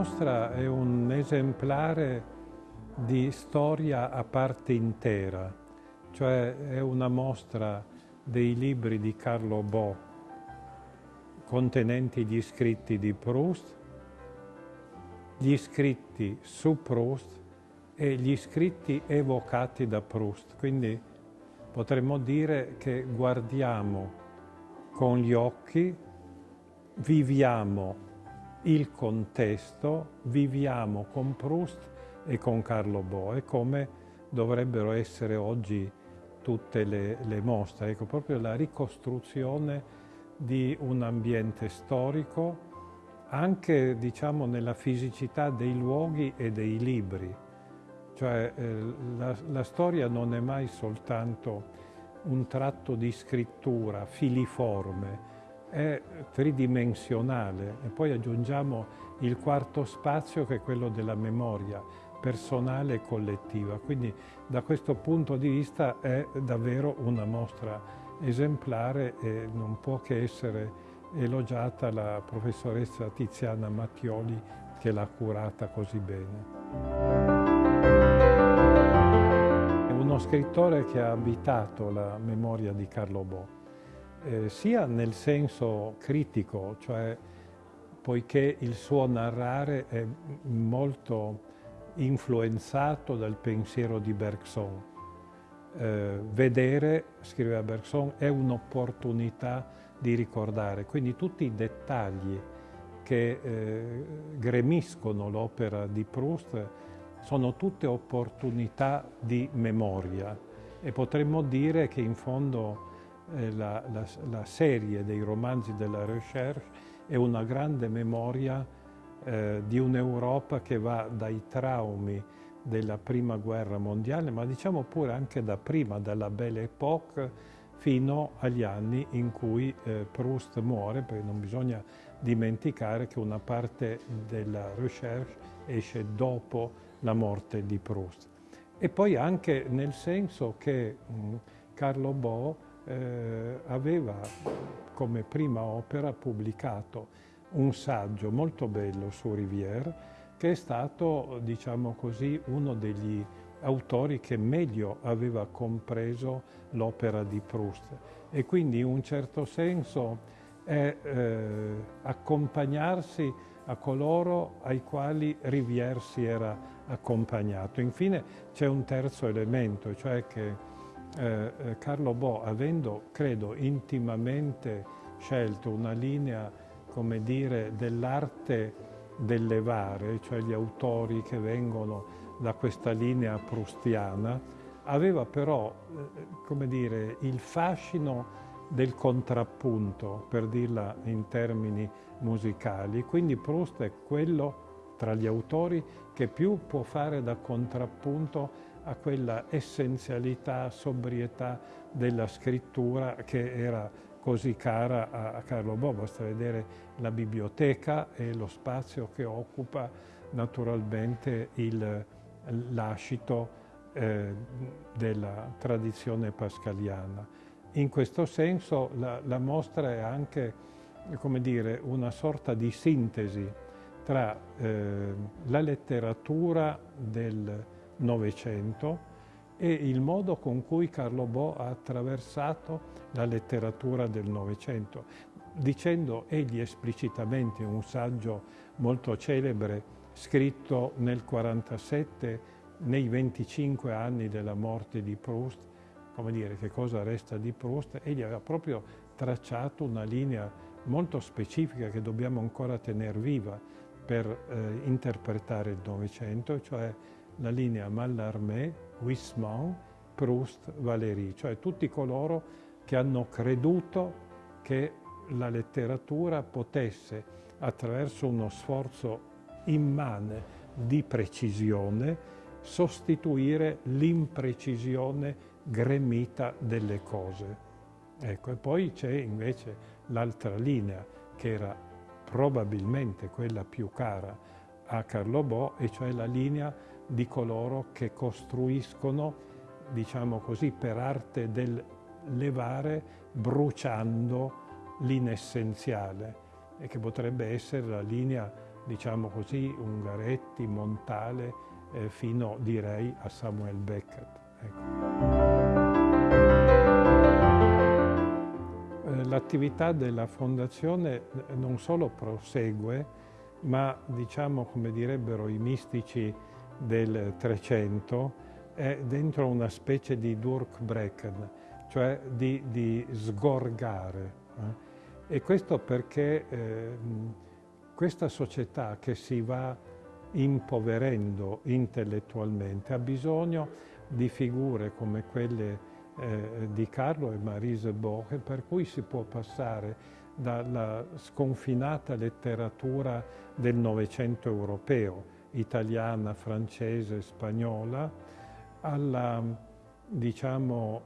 mostra è un esemplare di storia a parte intera, cioè è una mostra dei libri di Carlo Bo contenenti gli scritti di Proust, gli scritti su Proust e gli scritti evocati da Proust. Quindi potremmo dire che guardiamo con gli occhi, viviamo il contesto, viviamo con Proust e con Carlo Bo, è come dovrebbero essere oggi tutte le, le mostre, ecco, proprio la ricostruzione di un ambiente storico, anche diciamo, nella fisicità dei luoghi e dei libri. Cioè eh, la, la storia non è mai soltanto un tratto di scrittura filiforme, è tridimensionale e poi aggiungiamo il quarto spazio che è quello della memoria personale e collettiva. Quindi da questo punto di vista è davvero una mostra esemplare e non può che essere elogiata la professoressa Tiziana Mattioli che l'ha curata così bene. È uno scrittore che ha abitato la memoria di Carlo Bo eh, sia nel senso critico, cioè poiché il suo narrare è molto influenzato dal pensiero di Bergson. Eh, vedere, scriveva Bergson, è un'opportunità di ricordare, quindi tutti i dettagli che eh, gremiscono l'opera di Proust sono tutte opportunità di memoria e potremmo dire che in fondo la, la, la, serie dei romanzi della Recherche è una grande memoria eh, di un'Europa che va dai traumi della prima guerra mondiale, ma diciamo pure anche da prima, dalla Belle Époque, fino agli anni in cui eh, Proust muore, perché non bisogna dimenticare che una parte della Recherche esce dopo la morte di Proust. E poi anche nel senso che mh, Carlo Bo eh, aveva come prima opera pubblicato un saggio molto bello su Rivière che è stato, diciamo così, uno degli autori che meglio aveva compreso l'opera di Proust e quindi in un certo senso è eh, accompagnarsi a coloro ai quali Rivière si era accompagnato. Infine c'è un terzo elemento, cioè che eh, eh, Carlo Bo, avendo, credo, intimamente scelto una linea, come dire, dell'arte del levare, cioè gli autori che vengono da questa linea prustiana, aveva però, eh, come dire, il fascino del contrappunto, per dirla in termini musicali. Quindi Proust è quello tra gli autori che più può fare da contrappunto a quella essenzialità, sobrietà della scrittura che era così cara a, Carlo Bo. Basta vedere la biblioteca e lo spazio che occupa naturalmente lascito eh, della tradizione pascaliana. In questo senso la, la mostra è anche come dire, una sorta di sintesi tra eh, la letteratura del Novecento e il modo con cui Carlo Bo ha attraversato la letteratura del Novecento, dicendo egli esplicitamente un saggio molto celebre scritto nel 47 nei 25 anni della morte di Proust, come dire che cosa resta di Proust, egli aveva proprio tracciato una linea molto specifica che dobbiamo ancora tenere viva per eh, interpretare il Novecento, cioè la linea Mallarmé, Huysmans, Proust, Valéry, cioè tutti coloro che hanno creduto che la letteratura potesse, attraverso uno sforzo immane di precisione, sostituire l'imprecisione gremita delle cose. Ecco, e poi c'è invece l'altra linea, che era probabilmente quella più cara a Carlo Bo, e cioè la linea di coloro che costruiscono, diciamo così, per arte del levare bruciando l'inessenziale e che potrebbe essere la linea diciamo così, Ungaretti, Montale, eh, fino direi a Samuel Beckett. Ecco. L'attività della Fondazione non solo prosegue, ma diciamo come direbbero i mistici del Trecento, è dentro una specie di Durkbrecken, cioè di, di sgorgare. Eh? E questo perché eh, questa società che si va impoverendo intellettualmente ha bisogno di figure come quelle eh, di Carlo e Marise Borge, per cui si può passare dalla sconfinata letteratura del Novecento europeo, italiana, francese, spagnola, alla, diciamo,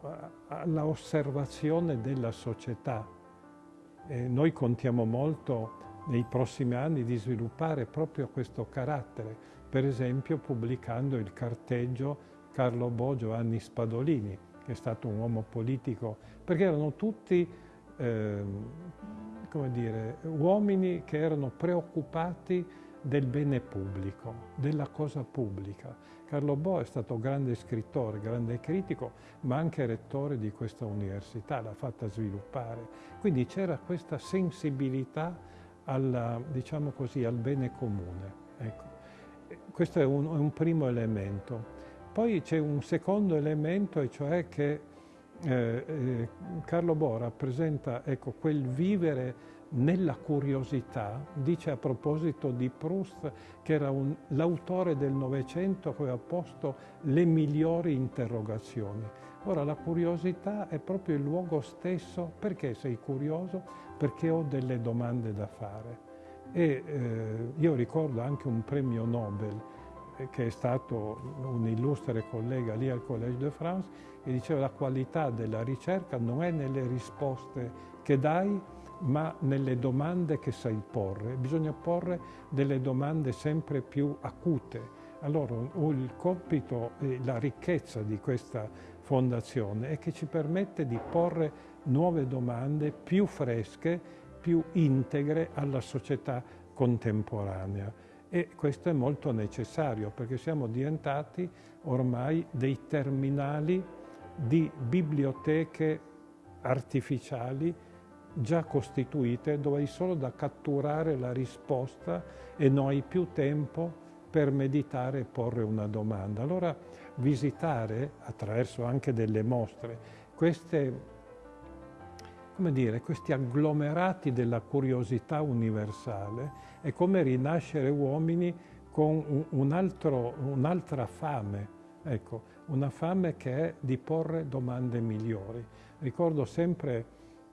alla osservazione della società. E noi contiamo molto nei prossimi anni di sviluppare proprio questo carattere, per esempio pubblicando il carteggio Carlo Bo Giovanni Spadolini, che è stato un uomo politico, perché erano tutti eh, come dire, uomini che erano preoccupati del bene pubblico, della cosa pubblica. Carlo Bo è stato grande scrittore, grande critico, ma anche rettore di questa università, l'ha fatta sviluppare. Quindi c'era questa sensibilità alla, diciamo così, al bene comune. Ecco. Questo è un, un primo elemento. Poi c'è un secondo elemento, e cioè che eh, eh, Carlo Bo rappresenta ecco, quel vivere nella curiosità, dice a proposito di Proust che era l'autore del Novecento che aveva posto le migliori interrogazioni. Ora la curiosità è proprio il luogo stesso, perché sei curioso? Perché ho delle domande da fare. E eh, io ricordo anche un premio Nobel che è stato un illustre collega lì al Collège de France, e diceva la qualità della ricerca non è nelle risposte che dai, ma nelle domande che sai porre. Bisogna porre delle domande sempre più acute. Allora il compito e la ricchezza di questa fondazione è che ci permette di porre nuove domande più fresche, più integre alla società contemporanea e questo è molto necessario perché siamo diventati ormai dei terminali di biblioteche artificiali già costituite dove hai solo da catturare la risposta e non hai più tempo per meditare e porre una domanda. Allora visitare attraverso anche delle mostre queste dire, questi agglomerati della curiosità universale è come rinascere uomini con un'altra un fame, ecco, una fame che è di porre domande migliori. Ricordo sempre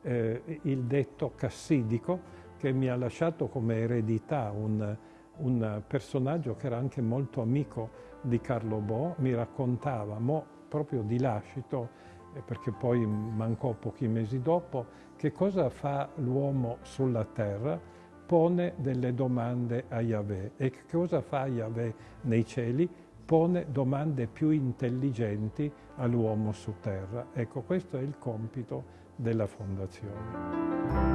eh, il detto cassidico che mi ha lasciato come eredità un, un personaggio che era anche molto amico di Carlo Bo, mi raccontava, mo proprio di lascito, perché poi mancò pochi mesi dopo, che cosa fa l'uomo sulla terra? Pone delle domande a Yahweh. E che cosa fa Yahweh nei cieli? Pone domande più intelligenti all'uomo su terra. Ecco, questo è il compito della Fondazione.